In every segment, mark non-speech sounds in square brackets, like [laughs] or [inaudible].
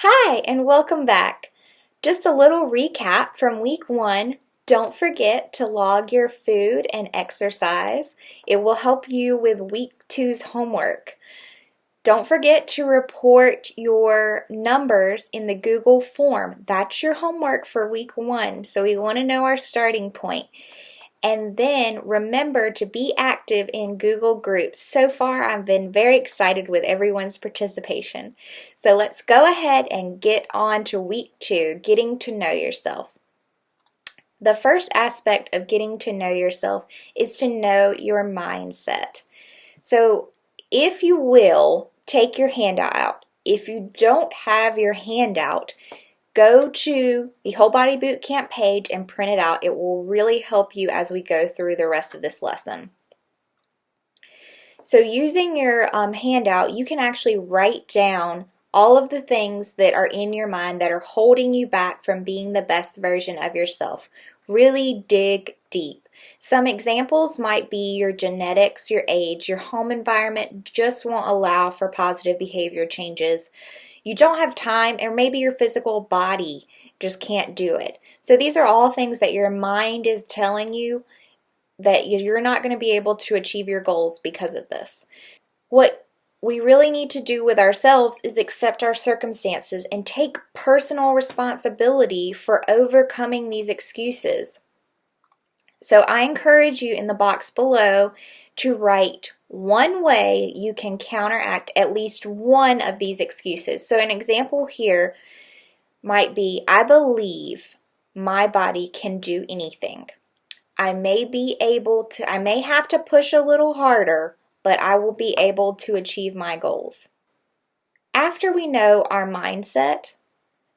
Hi, and welcome back. Just a little recap from week one. Don't forget to log your food and exercise. It will help you with week two's homework. Don't forget to report your numbers in the Google form. That's your homework for week one, so we want to know our starting point. And then remember to be active in Google Groups. So far, I've been very excited with everyone's participation. So let's go ahead and get on to week two, getting to know yourself. The first aspect of getting to know yourself is to know your mindset. So if you will, take your handout out. If you don't have your handout, go to the Whole Body Boot Camp page and print it out. It will really help you as we go through the rest of this lesson. So using your um, handout, you can actually write down all of the things that are in your mind that are holding you back from being the best version of yourself. Really dig deep. Some examples might be your genetics, your age, your home environment just won't allow for positive behavior changes you don't have time, or maybe your physical body just can't do it. So these are all things that your mind is telling you that you're not going to be able to achieve your goals because of this. What we really need to do with ourselves is accept our circumstances and take personal responsibility for overcoming these excuses. So I encourage you in the box below to write one way you can counteract at least one of these excuses. So an example here might be, I believe my body can do anything. I may be able to, I may have to push a little harder, but I will be able to achieve my goals. After we know our mindset,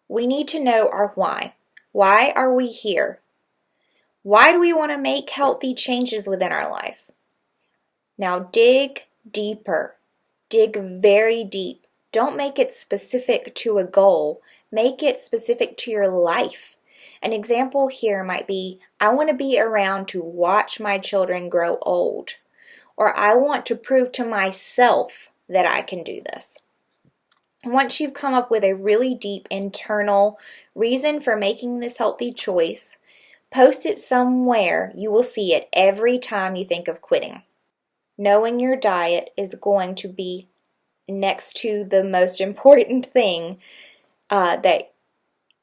we need to know our why. Why are we here? Why do we want to make healthy changes within our life? Now dig deeper. Dig very deep. Don't make it specific to a goal. Make it specific to your life. An example here might be, I want to be around to watch my children grow old. Or I want to prove to myself that I can do this. Once you've come up with a really deep internal reason for making this healthy choice, post it somewhere you will see it every time you think of quitting knowing your diet is going to be next to the most [laughs] important thing uh, that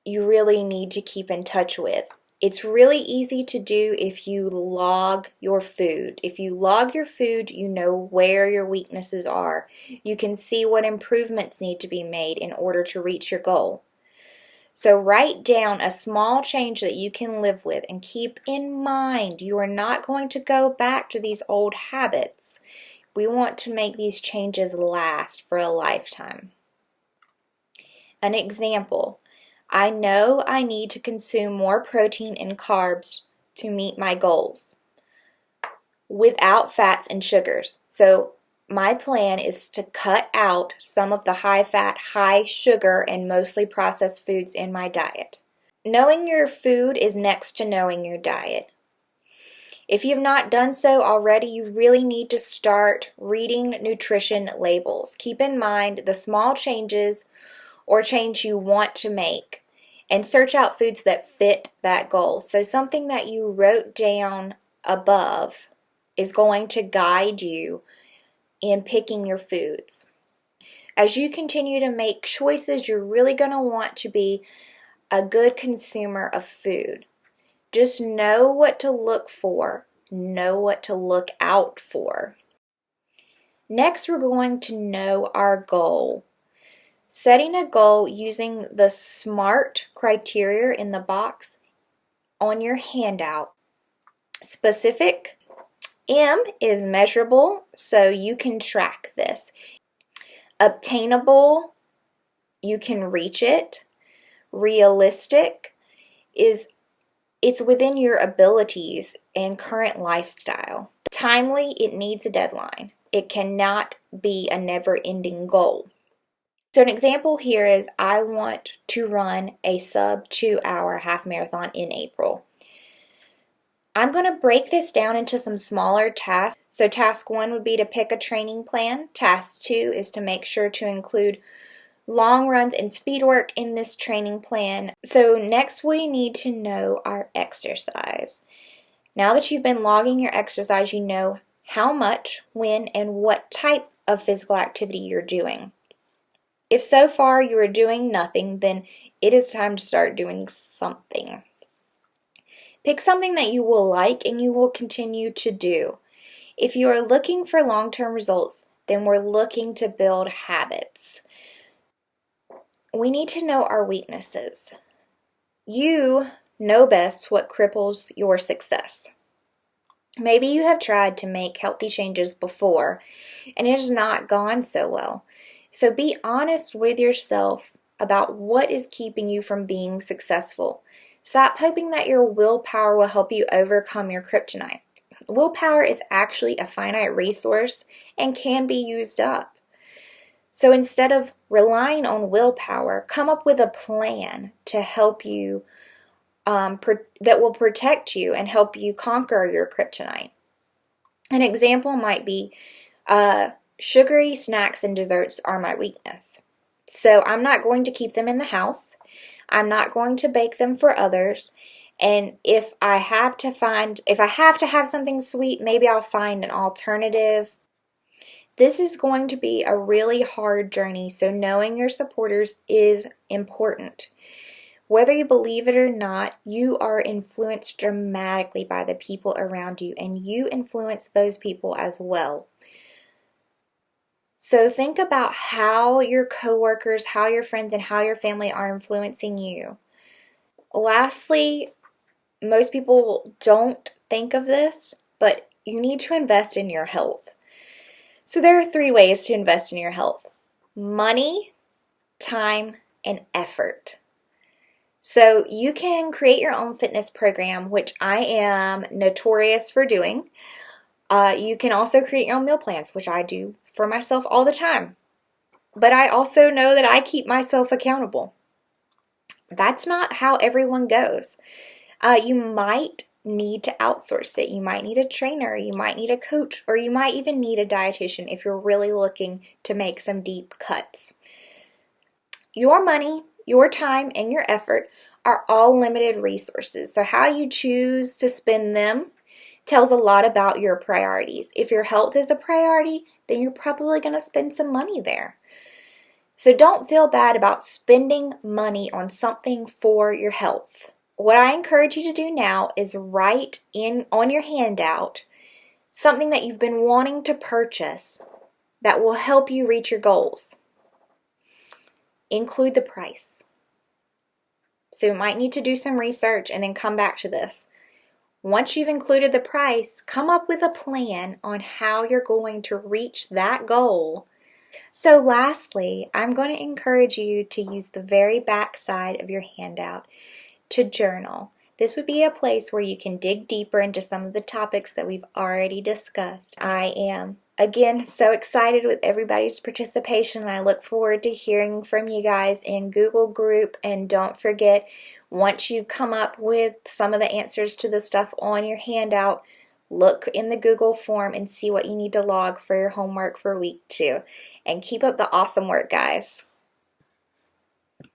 you really need to keep in touch with. It's really easy to do if you log your food. If you log your food, you know where your weaknesses are. You can see what improvements need to be made in order to reach your goal. So write down a small change that you can live with and keep in mind you are not going to go back to these old habits. We want to make these changes last for a lifetime. An example, I know I need to consume more protein and carbs to meet my goals without fats and sugars. So my plan is to cut out some of the high fat, high sugar, and mostly processed foods in my diet. Knowing your food is next to knowing your diet. If you have not done so already, you really need to start reading nutrition labels. Keep in mind the small changes or change you want to make and search out foods that fit that goal. So something that you wrote down above is going to guide you in picking your foods. As you continue to make choices, you're really going to want to be a good consumer of food. Just know what to look for, know what to look out for. Next, we're going to know our goal. Setting a goal using the SMART criteria in the box on your handout. Specific, M is measurable, so you can track this. Obtainable, you can reach it. Realistic is it's within your abilities and current lifestyle. Timely, it needs a deadline. It cannot be a never-ending goal. So an example here is I want to run a sub two hour half marathon in April. I'm going to break this down into some smaller tasks. So task one would be to pick a training plan. Task two is to make sure to include long runs and speed work in this training plan. So next we need to know our exercise. Now that you've been logging your exercise, you know how much, when, and what type of physical activity you're doing. If so far you are doing nothing, then it is time to start doing something. Pick something that you will like and you will continue to do. If you are looking for long-term results, then we're looking to build habits. We need to know our weaknesses. You know best what cripples your success. Maybe you have tried to make healthy changes before and it has not gone so well. So be honest with yourself about what is keeping you from being successful. Stop hoping that your willpower will help you overcome your kryptonite. Willpower is actually a finite resource and can be used up. So instead of relying on willpower, come up with a plan to help you, um, that will protect you and help you conquer your kryptonite. An example might be uh, sugary snacks and desserts are my weakness. So I'm not going to keep them in the house. I'm not going to bake them for others. And if I have to find, if I have to have something sweet, maybe I'll find an alternative. This is going to be a really hard journey, so knowing your supporters is important. Whether you believe it or not, you are influenced dramatically by the people around you, and you influence those people as well. So think about how your coworkers, how your friends, and how your family are influencing you. Lastly, most people don't think of this, but you need to invest in your health. So there are three ways to invest in your health. Money, time, and effort. So you can create your own fitness program, which I am notorious for doing. Uh, you can also create your own meal plans, which I do for myself all the time. But I also know that I keep myself accountable. That's not how everyone goes. Uh, you might need to outsource it. You might need a trainer, you might need a coach, or you might even need a dietitian if you're really looking to make some deep cuts. Your money, your time, and your effort are all limited resources. So how you choose to spend them tells a lot about your priorities. If your health is a priority, then you're probably going to spend some money there. So don't feel bad about spending money on something for your health. What I encourage you to do now is write in on your handout something that you've been wanting to purchase that will help you reach your goals. Include the price. So you might need to do some research and then come back to this. Once you've included the price, come up with a plan on how you're going to reach that goal. So lastly, I'm going to encourage you to use the very back side of your handout to journal. This would be a place where you can dig deeper into some of the topics that we've already discussed. I am again so excited with everybody's participation I look forward to hearing from you guys in Google group and don't forget once you've come up with some of the answers to the stuff on your handout, look in the Google form and see what you need to log for your homework for week two. And keep up the awesome work, guys.